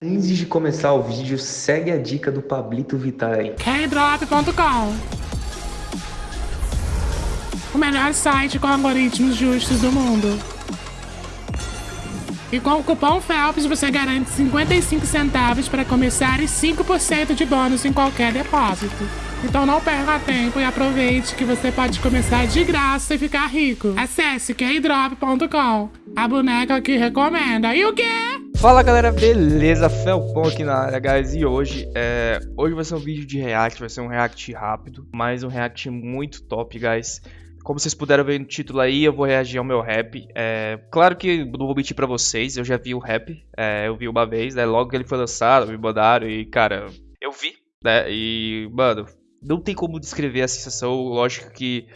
Antes de começar o vídeo, segue a dica do Pablito Vittar aí. Kdrop.com O melhor site com algoritmos justos do mundo. E com o cupom FELPS você garante 55 centavos para começar e 5% de bônus em qualquer depósito. Então não perca tempo e aproveite que você pode começar de graça e ficar rico. Acesse kdrop.com, a boneca que recomenda. E o quê? Fala galera, beleza? Felpon aqui na área, guys, e hoje, é... hoje vai ser um vídeo de react, vai ser um react rápido, mas um react muito top, guys. Como vocês puderam ver no título aí, eu vou reagir ao meu rap. É... Claro que não vou mentir pra vocês, eu já vi o rap, é... eu vi uma vez, né? Logo que ele foi lançado, me mandaram e, cara, eu vi, né? E, mano, não tem como descrever a sensação, lógico que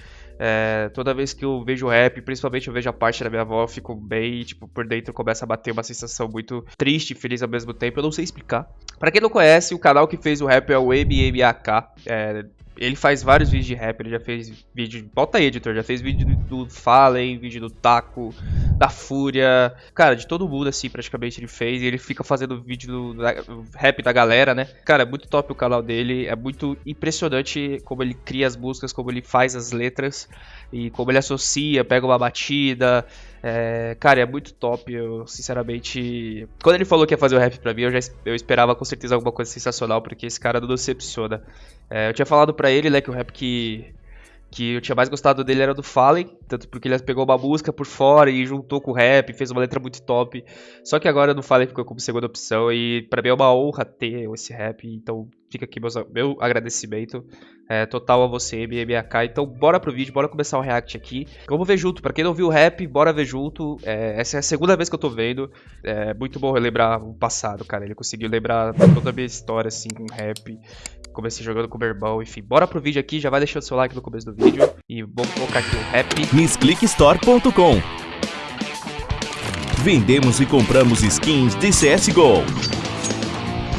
é, toda vez que eu vejo rap, principalmente eu vejo a parte da minha avó, eu fico bem, tipo, por dentro começa a bater uma sensação muito triste e feliz ao mesmo tempo. Eu não sei explicar. Para quem não conhece, o canal que fez o rap é o MMAK. É, ele faz vários vídeos de rap, ele já fez vídeo. Bota aí, editor, já fez vídeo do Fallen, vídeo do Taco, da Fúria. Cara, de todo mundo, assim, praticamente ele fez. E ele fica fazendo vídeo do, do rap da galera, né? Cara, é muito top o canal dele. É muito impressionante como ele cria as músicas, como ele faz as letras e como ele associa, pega uma batida. É, cara, é muito top. Eu, sinceramente. Quando ele falou que ia fazer o rap pra mim, eu já eu esperava com certeza alguma coisa sensacional, porque esse cara não decepciona. É, eu tinha falado pra ele, né, que o rap que que eu tinha mais gostado dele era do Fallen, tanto porque ele pegou uma música por fora e juntou com o rap, fez uma letra muito top. Só que agora no Fallen ficou como segunda opção e para mim é uma honra ter esse rap, então fica aqui meus, meu agradecimento é, total a você, MMAK. Então bora pro vídeo, bora começar o react aqui. Vamos ver junto, pra quem não viu o rap, bora ver junto. É, essa é a segunda vez que eu tô vendo, é muito bom relembrar o passado, cara. Ele conseguiu lembrar toda a minha história, assim, com rap comecei jogando com o irmão, enfim. Bora pro vídeo aqui, já vai deixando seu like no começo do vídeo. E vamos colocar aqui o rap. MissClickStore.com Vendemos e compramos skins de CSGO.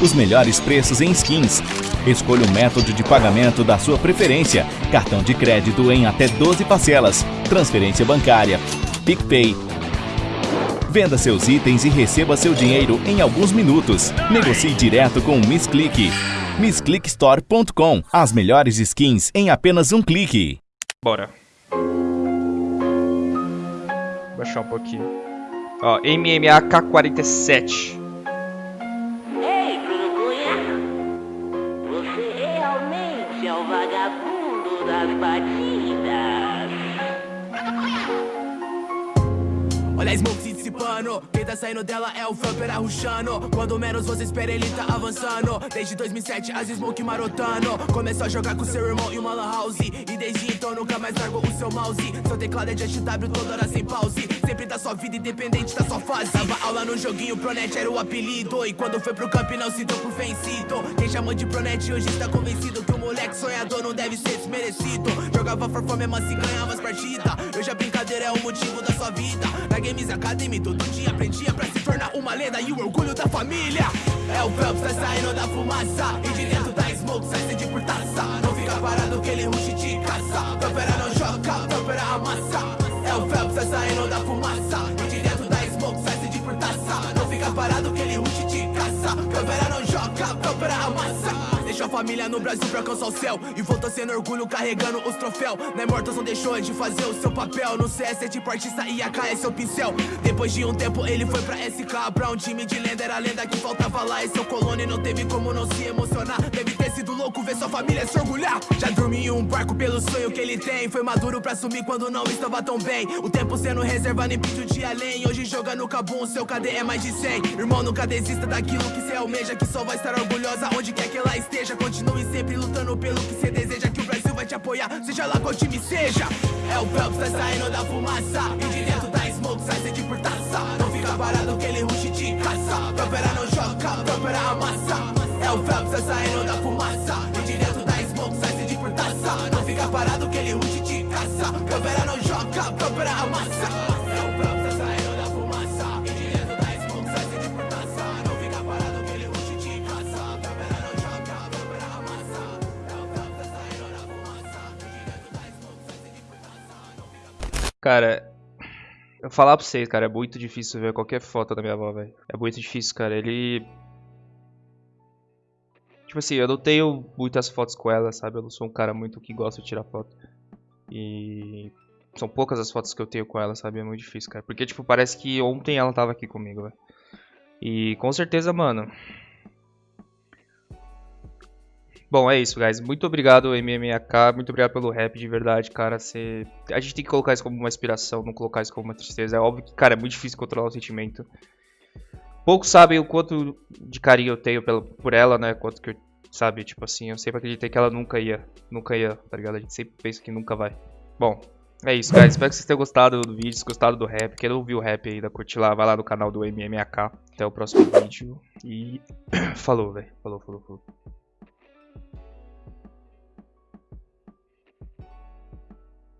Os melhores preços em skins. Escolha o método de pagamento da sua preferência. Cartão de crédito em até 12 parcelas. Transferência bancária. PicPay. Venda seus itens e receba seu dinheiro em alguns minutos. Negocie direto com o Miss Click missclickstore.com. As melhores skins em apenas um clique. Bora. Vou baixar um pouquinho. Ó, MMA K47. Ei, Cunha! Você realmente é o vagabundo das batidas. Olha a smoke Quem tá saindo dela é o Frumper arruchando Quando menos você espera ele tá avançando. Desde 2007 as smoke marotando. Começou a jogar com seu irmão e uma lan house. E desde então nunca mais largou o seu mouse. Seu teclado é de HW toda hora sem pause. Sempre da sua vida independente da sua fase. Dava aula no joguinho, Pronet era o apelido. E quando foi pro camp não se deu por vencido. Quem chamou de Pronet hoje está convencido Que o moleque sonhador não deve ser desmerecido. Jogava for fome, mas se ganhava as partidas. Hoje a brincadeira é o motivo da sua vida. Na Games Academy todo dia aprendia pra se tornar uma lenda. E o orgulho da família É o Phelps, tá saindo da fumaça. E de dentro da smoke sai sede por taça Não fica parado que ele rush de caça. Tampera não joga, tampera amassa. É o Phelps, tá saindo da fumaça. E de dentro da smoke sai sede por taça Não fica parado que ele rush de caça. Tampera não joga, tampera amassa Deixou a família no Brasil pra alcançar o céu. E voltou sendo orgulho carregando os troféus Né Mortos não deixou de fazer o seu papel. No CS é tipo artista e AK é seu pincel. Depois de um tempo ele foi pra SK Pra um time de lenda, era lenda que faltava lá. E seu colônia não teve como não se emocionar família se orgulhar Já dormi em um barco pelo sonho que ele tem. Foi maduro pra assumir quando não estava tão bem. O tempo sendo reserva nem pediu de além. Hoje joga no Cabum, seu KD é mais de 100 Irmão, nunca desista daquilo que cê almeja Que só vai estar orgulhosa onde quer que ela esteja. Continue sempre lutando pelo que cê deseja Que o Brasil vai te apoiar, seja lá qual time seja. É o Phelps, tá saindo da fumaça. E de dentro da smoke sai sede por taça. Não fica parado que ele rush de caça. Propera não joga, propera amassa. É o Phelps, tá saindo da fumaça Não fica parado que ele rush de caça. Propera não joga, propera amassa. É o Phelps, saindo da fumaça. E de dentro da sede por taça Não fica parado que ele rush de caça. Propera não joga, propera amassa. É o Phelps, saindo da fumaça. E de dentro da taça Não fica Cara, eu falar pra vocês, cara, é muito difícil ver qualquer foto da minha avó, velho. É muito difícil, cara. Ele. Tipo assim, eu não tenho muitas fotos com ela, sabe? Eu não sou um cara muito que gosta de tirar foto. E são poucas as fotos que eu tenho com ela, sabe? É muito difícil, cara. Porque, tipo, parece que ontem ela tava aqui comigo, velho. E com certeza, mano. Bom, é isso, guys. Muito obrigado, MMAK. Muito obrigado pelo rap, de verdade, cara. Cê... A gente tem que colocar isso como uma inspiração, não colocar isso como uma tristeza. É óbvio que, cara, é muito difícil controlar o sentimento. Poucos sabem o quanto de carinho eu tenho por ela, né? Quanto que eu, sabe, tipo assim, eu sempre acreditei que ela nunca ia, nunca ia, tá ligado? A gente sempre pensa que nunca vai. Bom, é isso, guys. Espero que vocês tenham gostado do vídeo, gostado do rap. Quem não ouviu o rap ainda, curte lá, vai lá no canal do MMAK. Até o próximo vídeo. E falou, velho. Falou, falou, falou.